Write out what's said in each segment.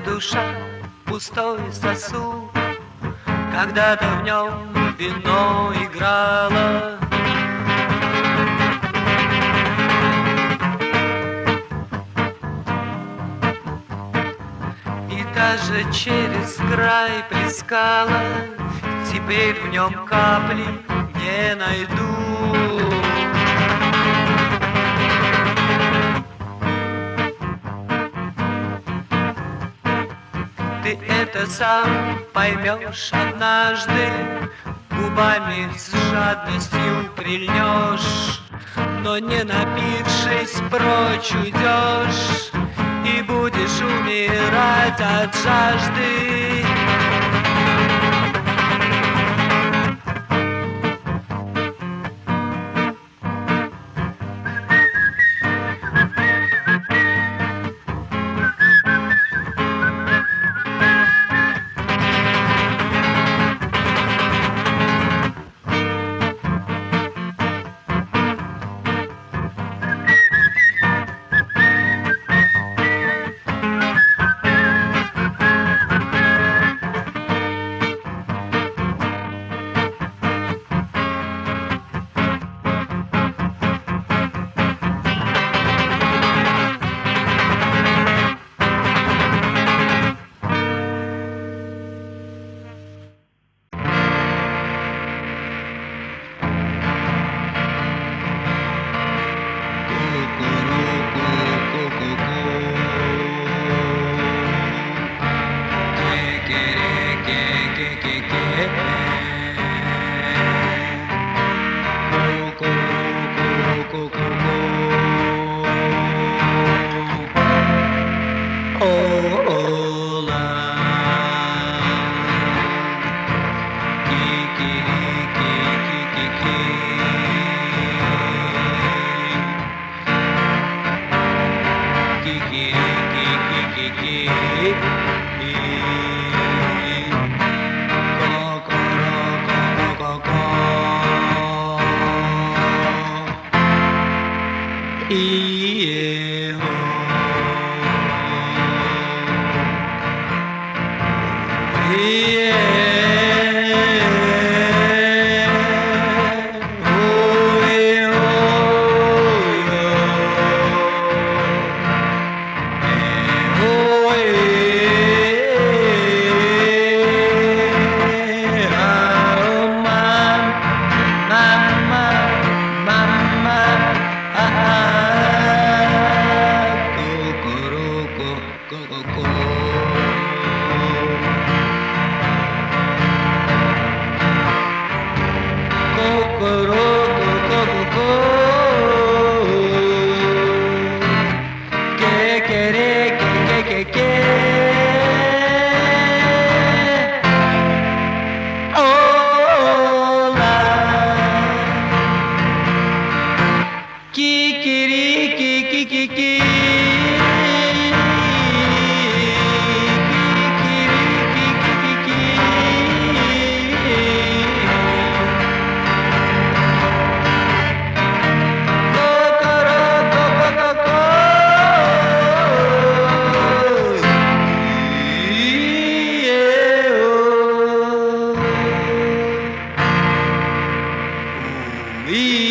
Душа пустой сосуд. Когда-то в нем вино играло. И даже через край плескала Теперь в нем капли не найду это сам поймешь однажды Губами с жадностью прильнешь Но не напившись прочь уйдешь И будешь умирать от жажды Yeah.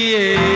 लिए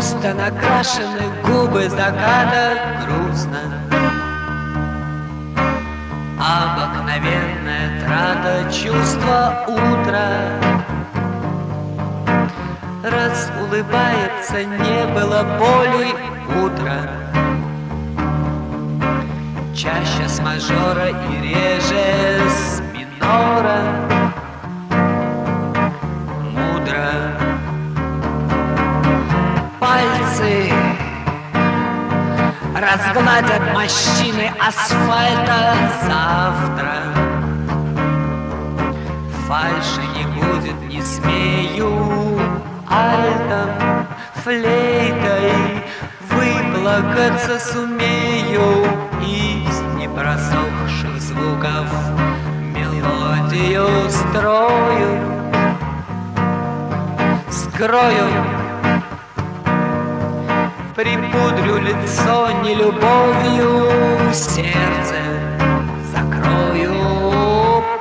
накрашены губы заката грустно. Обыкновенная трата чувства утра. Раз улыбается, не было боли утра. Чаще с мажора и реже с минора. Мудро Пальцы. Разгладят морщины асфальта завтра. Фальши не будет, не смею альтом, флейтой Выплакаться сумею из непросохших звуков. Мелодию строю, скрою Припудрю лицо не любовью, сердце закрою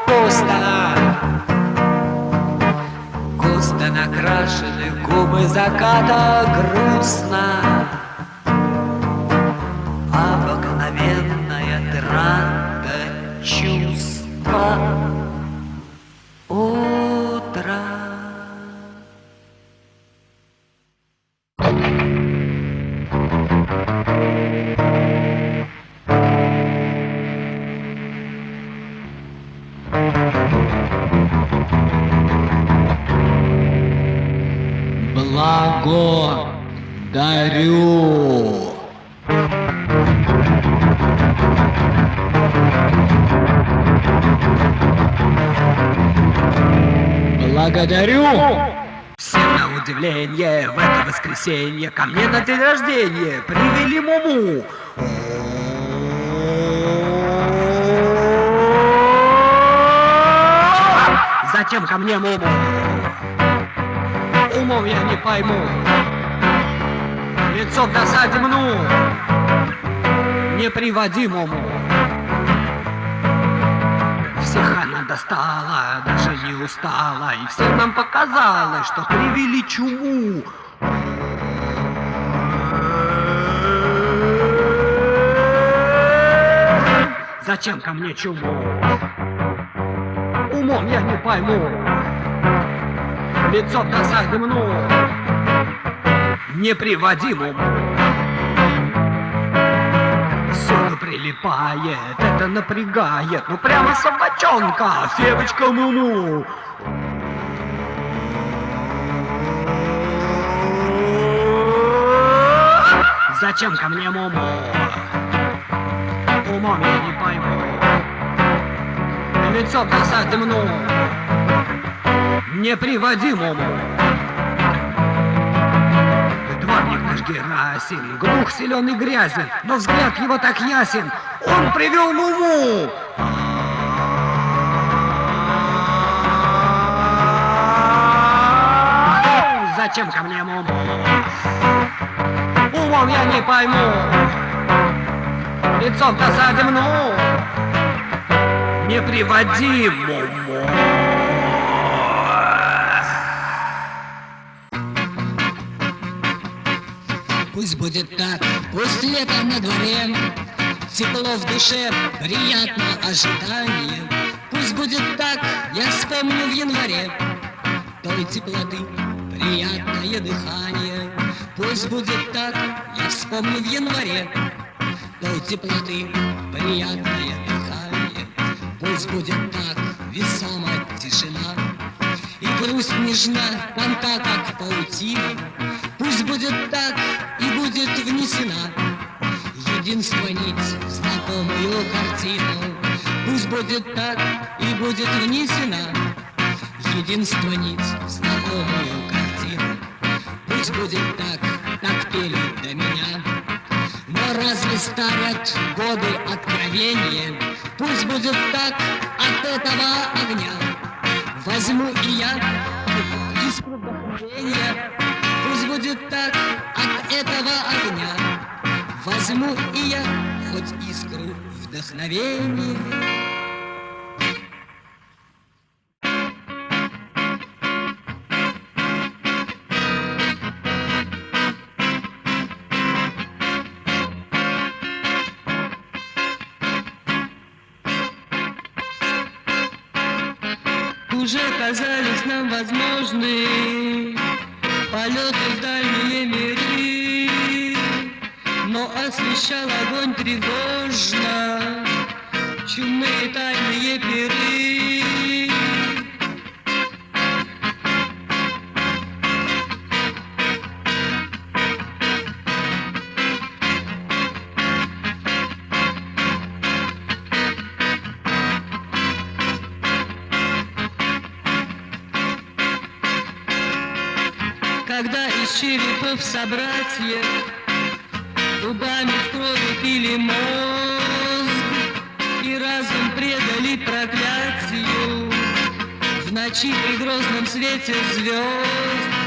пусто. Густо накрашены губы заката грустно удивление в это воскресенье ко мне на день рождения привели Муму. Зачем ко мне Муму? Умом я не пойму. Лицо в досаде мну. Не приводи Муму. Всех она достала, даже не устала, и всем нам показалось, что привели чуму. Зачем ко мне чуму? Умом я не пойму. Лицо в досаде мну. Прилипает, это напрягает, ну прямо собачонка, девочка Муму. Зачем ко мне Муму? Умом я не пойму. Лицо досаде мну. Не приводи Муму. Герасим, глух, силен и грязен, но взгляд его так ясен, он привел Муму. Зачем ко мне Муму? Умом я не пойму. Лицом в досаде мну. Не приводи Муму. Пусть будет так, пусть лето на дворе, Тепло в душе, приятно ожидание. Пусть будет так, я вспомню в январе Той теплоты, приятное дыхание. Пусть будет так, я вспомню в январе Той теплоты, приятное дыхание. Пусть будет так, весома тишина, грусть нежна, тонка, как паутина. Пусть будет так и будет внесена Единство нить в знакомую картину. Пусть будет так и будет внесена Единство нить в знакомую картину. Пусть будет так, как пели до меня. Но разве старят годы откровения? Пусть будет так от этого огня Возьму и я искру вдохновения Пусть будет так от этого огня. Возьму и я хоть искру вдохновения Когда из черепов собратьев Губами в крови пили мозг И разум предали проклятию. В ночи при грозном свете звезд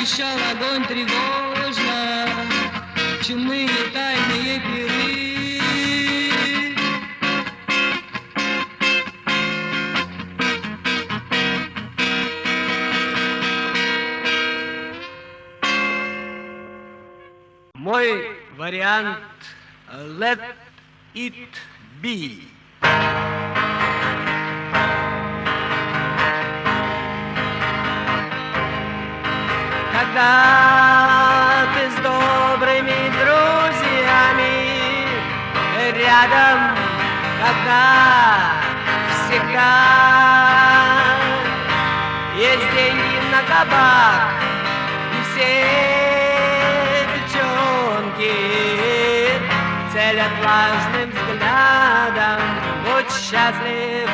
освещал огонь тревожно чумные тайные пиры. Мой вариант Let it be. Когда ты с добрыми друзьями рядом, когда всегда есть деньги на кабак, и все девчонки целят влажным взглядом. Будь счастлив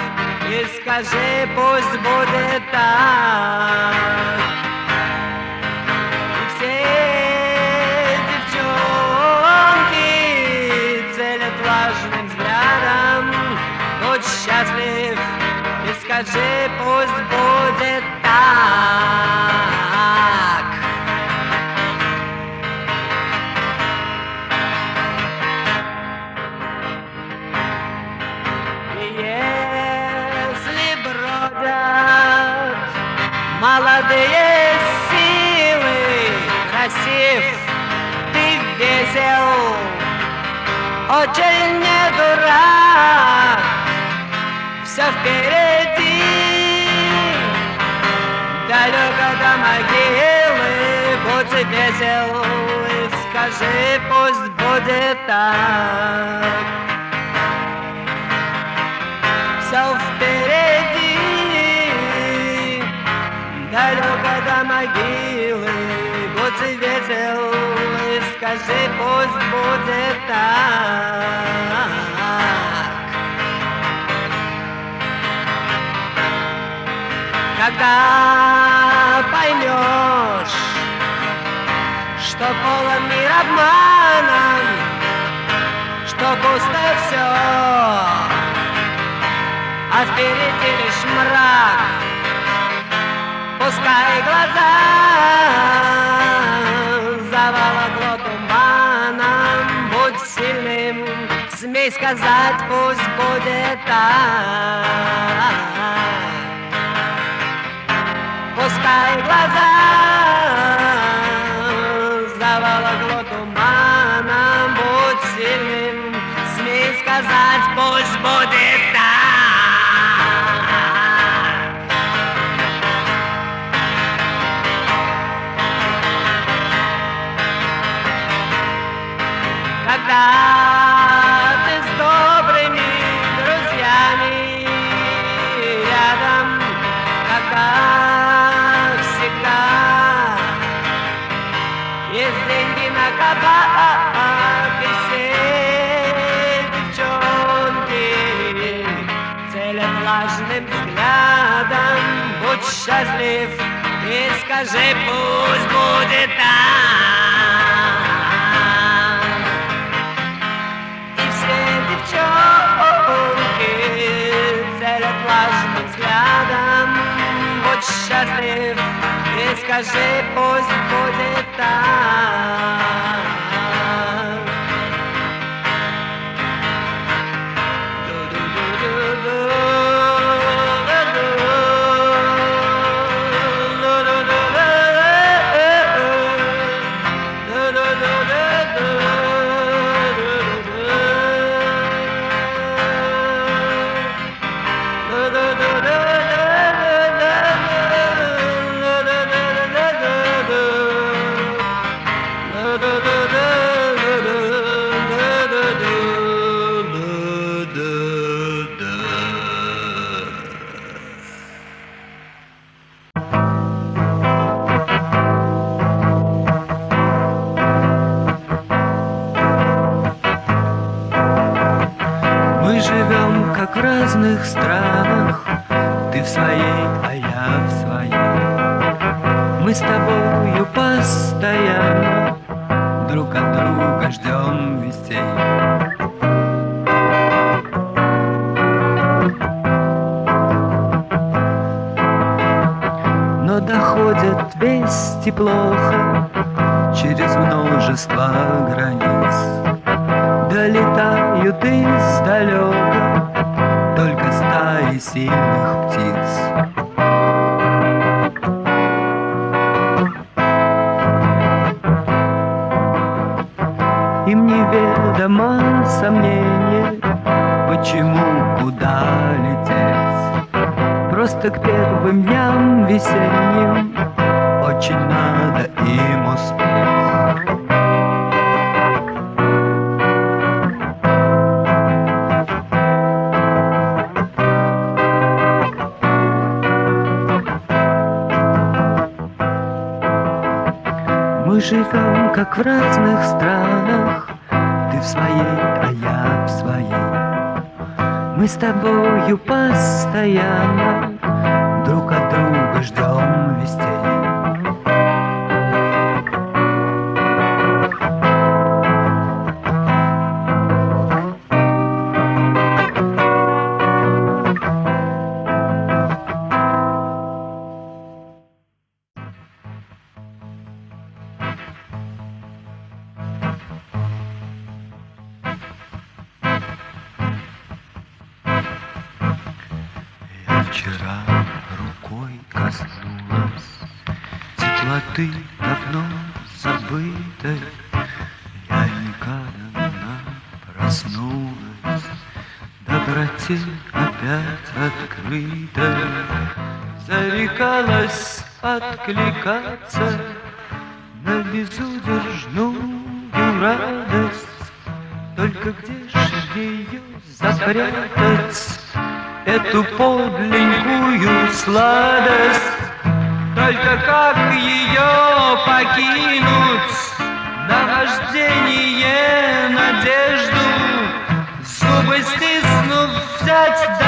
и скажи, пусть будет так. Счастлив и скажи, пусть будет так. Если бродят молодые силы, красив, ты весел, очень не дурак, все впереди, далеко до могилы, будь весел скажи, пусть будет так. Все впереди, далеко до могилы, будь весел скажи, пусть будет так. Когда поймешь, что полон мир обманом, что пусто все, а впереди лишь мрак. Пускай глаза заволокло туманом, будь сильным, смей сказать, пусть будет так. Пускай глаза заволокло viajei, pois não. надо им успеть. Мы живем, как в разных странах, Ты в своей, а я в своей. Мы с тобою постоянно друг от друга ждем. откликаться на безудержную радость. Только где же ее запрятать, эту подлинную сладость? Только как ее покинуть, На нахождение, надежду, зубы стиснув взять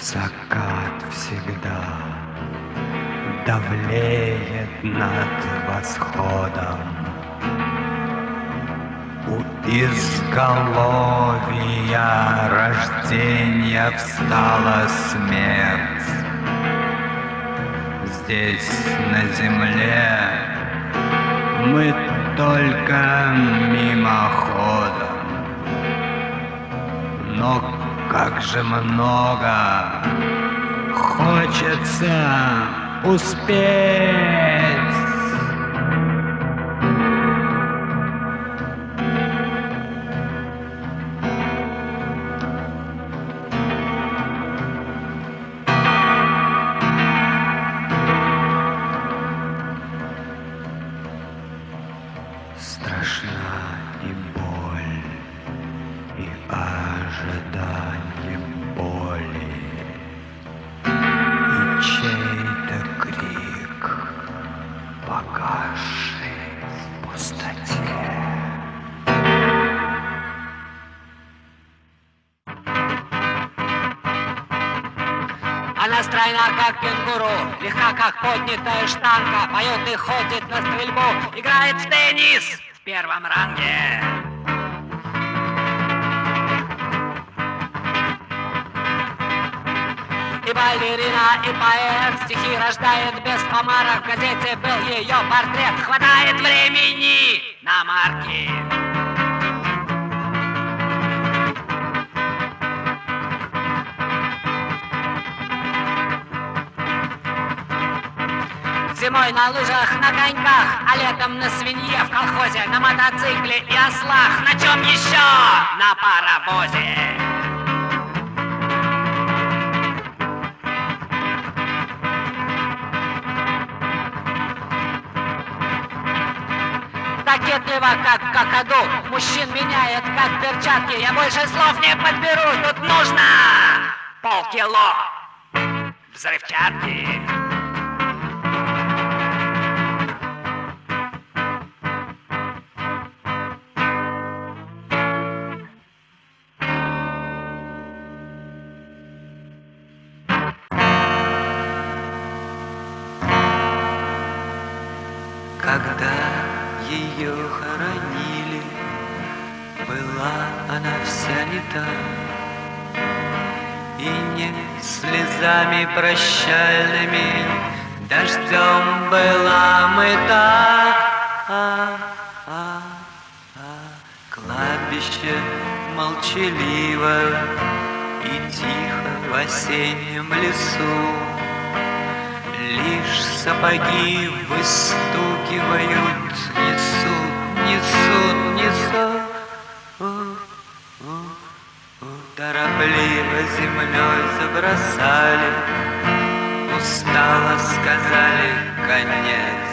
Закат всегда давлеет над восходом. У изголовья рождения встала смерть. Здесь, на земле, мы только мимоходом. Но как же много хочется успеть. Первом ранге. И балерина, и поэт стихи рождает без помарок. В газете был ее портрет, хватает времени на марки. Зимой на лыжах, на коньках, а летом на свинье в колхозе, на мотоцикле и ослах. На чем еще? На паровозе. Кокетливо, как какаду, мужчин меняет, как перчатки. Я больше слов не подберу, тут нужно полкило взрывчатки. И слезами прощальными, дождем была мыта. А, а, а, кладбище молчаливо и тихо в осеннем лесу. Лишь сапоги выстукивают, несут, несут, несут. Торопливо землей забросали, Устало сказали конец.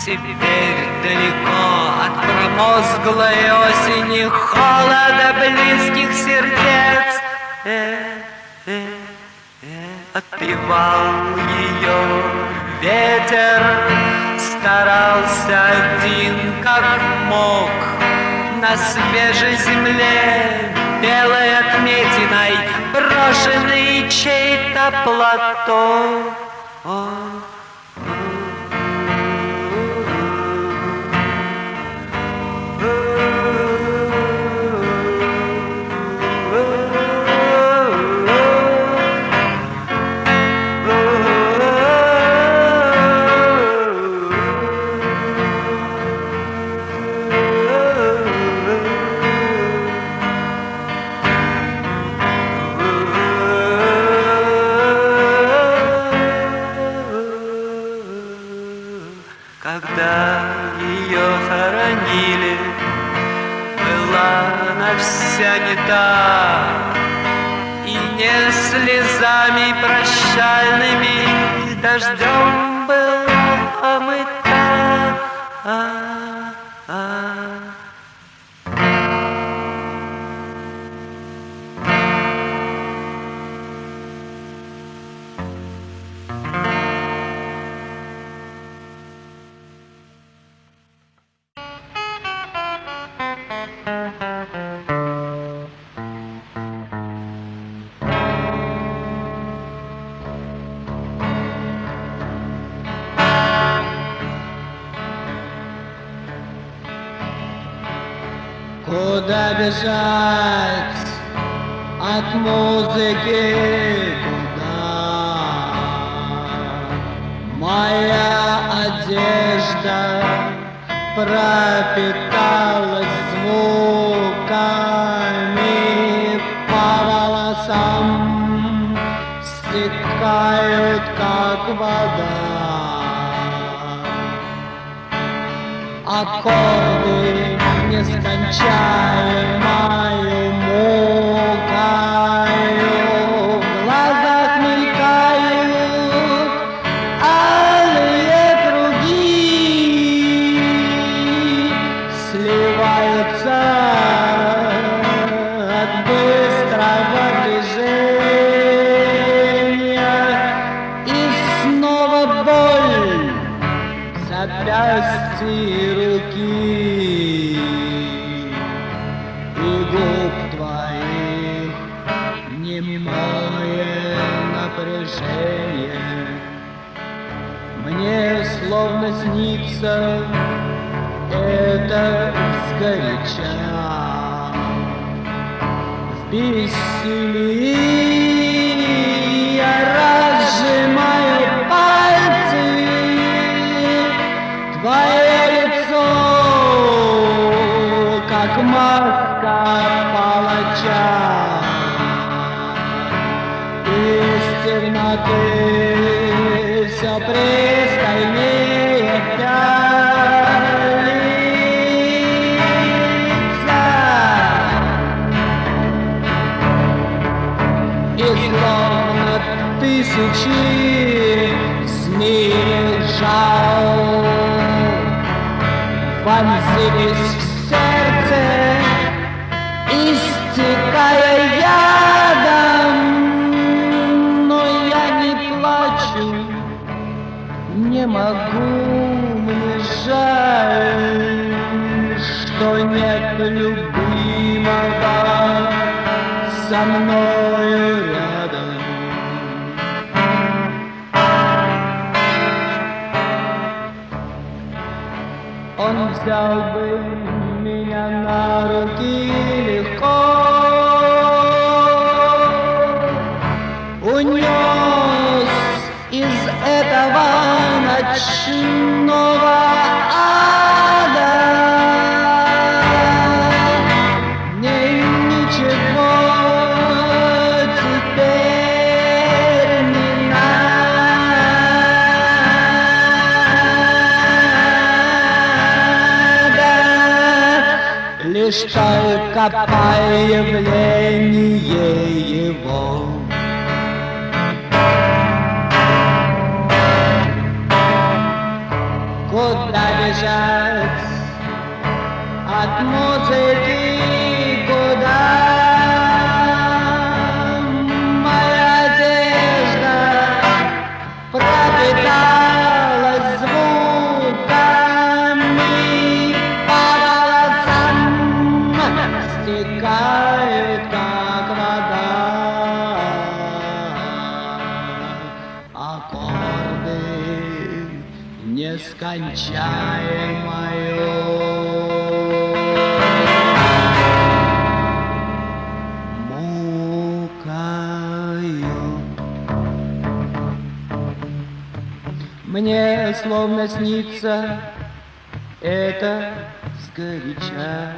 Теперь далеко от промозглой осени Холода близких сердец. Э, э, э, Отпевал ее ветер, Старался один как мог На свежей земле белой отметиной Брошенный чей-то платок. Аккорды нескончаемою словно тысячи змей жал Вонзились в сердце, истекая ядом. Но я не плачу, не могу, мне жаль Что нет любимого со мною взял бы меня на руки легко, Унес из этого ночного только появление его. Куда бежать от музыки? Словно снится это сгоряча.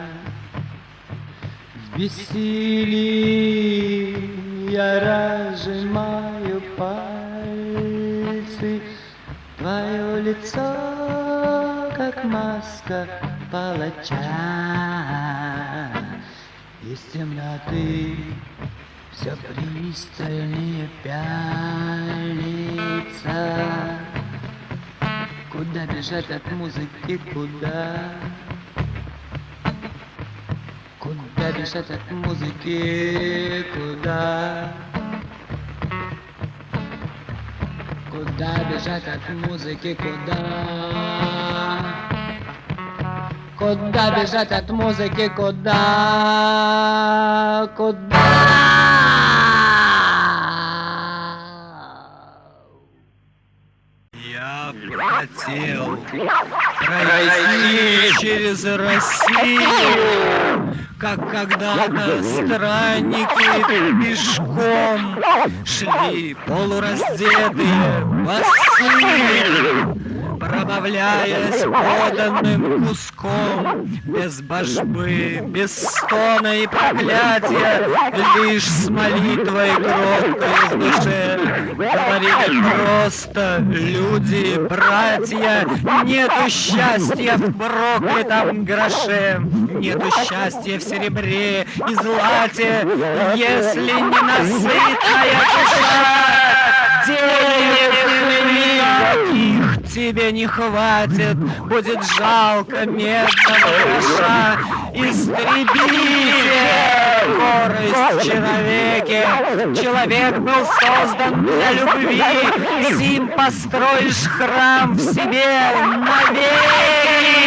В бессилии я разжимаю пальцы, Твое лицо, как маска палача. Из темноты все пристальнее пялится Куда бежать от музыки, куда? Куда бежать от музыки, куда? Куда бежать от музыки, куда? Куда бежать от музыки, куда? Куда? Я хотел пройти через Россию, как когда-то странники пешком шли полураздетые, босые, пробавляясь поданным куском, без божбы, без стона и проклятия, лишь с молитвой кроткой в душе. Говорили просто люди, братья, нету счастья в проклятом гроше, нету счастья в серебре и злате, если не насытная душа денег никаких тебе не хватит, будет жалко медного гроша. Истребите скорость человеке. Человек был создан для любви, сим построишь храм в себе навеки.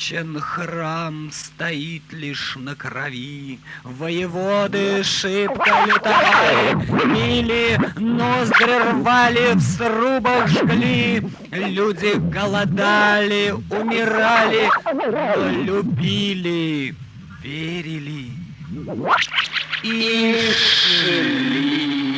Прочен храм стоит лишь на крови, Воеводы шибко лютовали, Били, ноздри рвали, в срубах жгли, Люди голодали, умирали, но любили, верили и шли.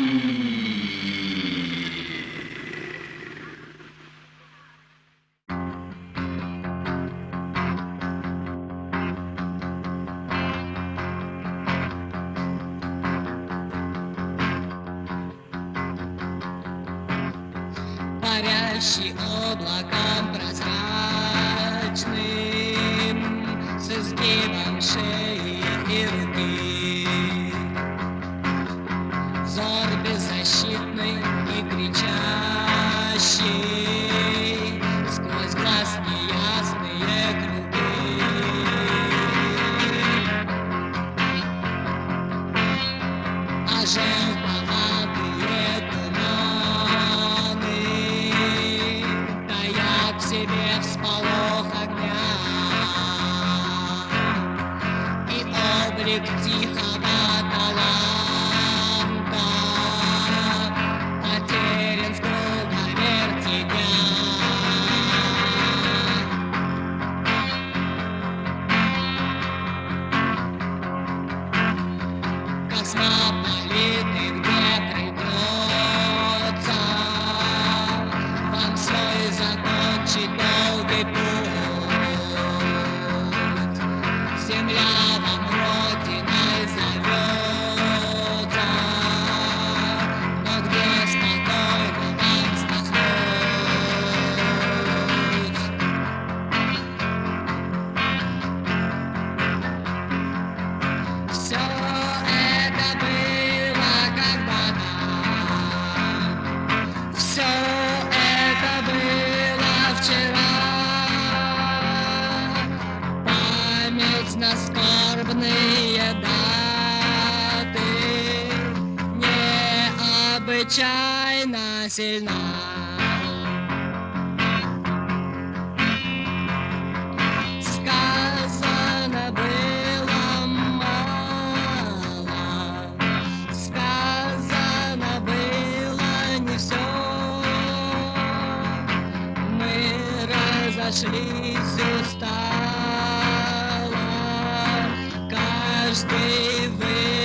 Sabata разошлись устало, каждый выбрал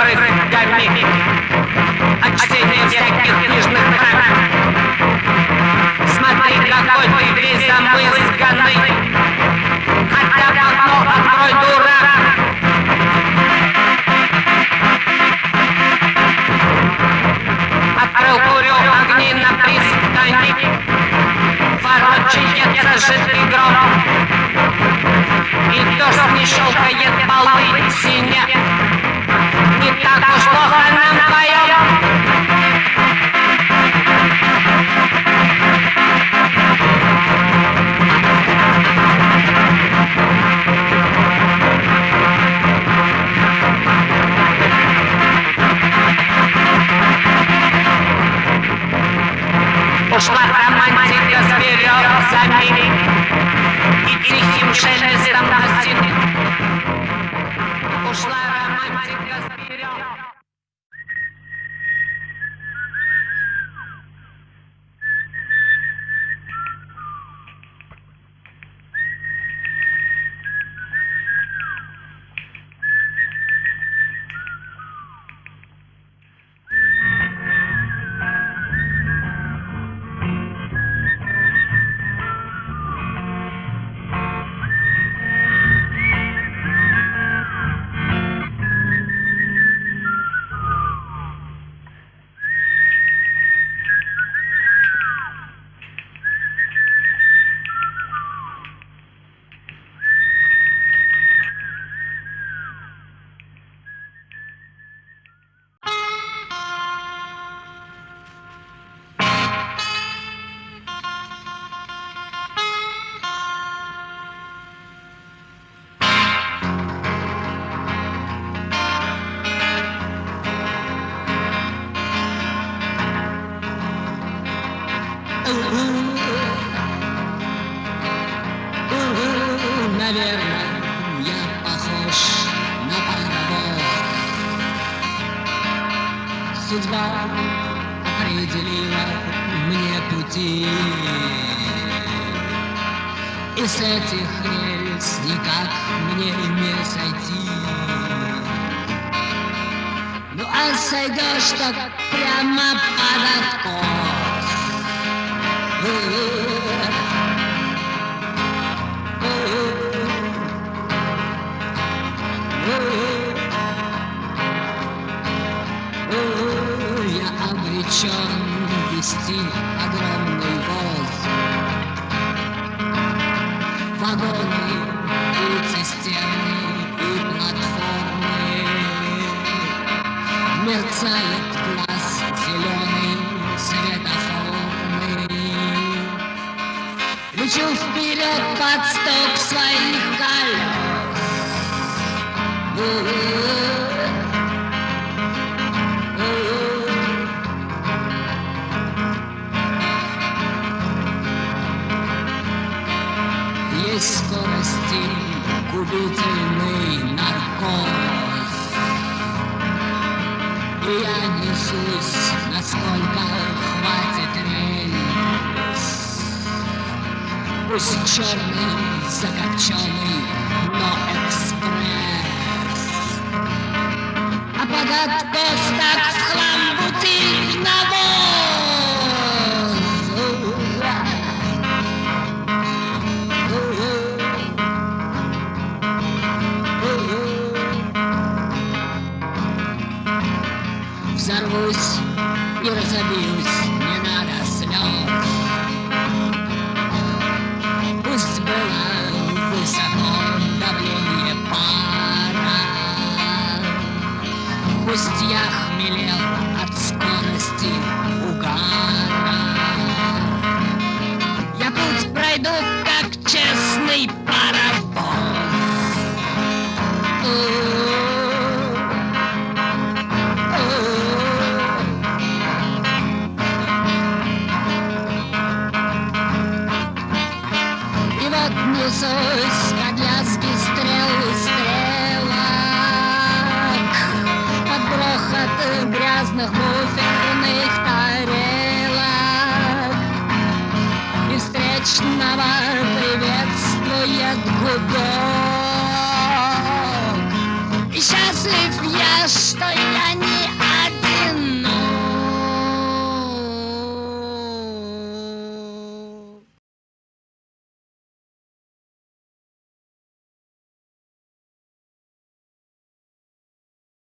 брызгами От всяких книжных драм Смотри, какой ты весь замызганный Хотя бы окно открой, дурак Открыл курю огни на пристани Ворочается жидкий гром. И дождь не щелкает полы синя Ушла романтика с березами И тихим шелестом осин Ушла а сойдешь так прямо под откос. Я обречен вести огромный воз Вагоны Мерцает глаз зеленый светофорный Лечу вперед под стук своих колес. Есть скорости губительный Пусть черный, закопченный, но экспресс. А под откос так в хлам бутыль навоз